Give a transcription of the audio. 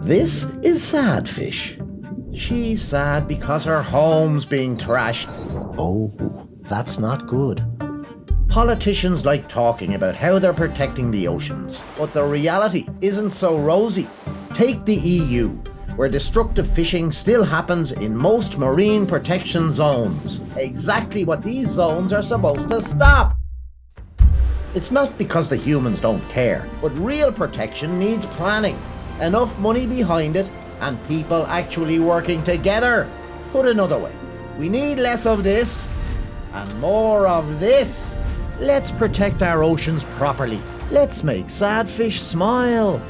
This is Sadfish. She's sad because her home's being trashed. Oh, that's not good. Politicians like talking about how they're protecting the oceans, but the reality isn't so rosy. Take the EU, where destructive fishing still happens in most marine protection zones. Exactly what these zones are supposed to stop. It's not because the humans don't care, but real protection needs planning, enough money behind it, and people actually working together. Put another way, we need less of this and more of this. Let's protect our oceans properly. Let's make Sadfish smile.